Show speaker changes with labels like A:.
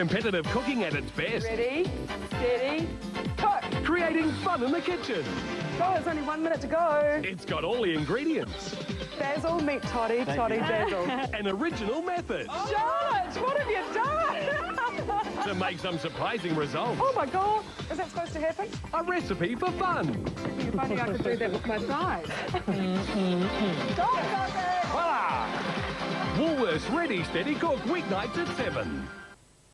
A: Competitive cooking at its best.
B: Ready, steady, cook.
A: Creating fun in the kitchen.
B: Oh, there's only one minute to go.
A: It's got all the ingredients.
B: Basil, meet Toddy, Toddy, basil.
A: An original method oh,
B: Charlotte, what have you done?
A: to make some surprising results.
B: oh my God, is that supposed to happen?
A: A recipe for fun.
B: If only I could do that with my thighs. Go, Toddy!
A: Voila! Woolworths Ready Steady Cook weeknights at 7.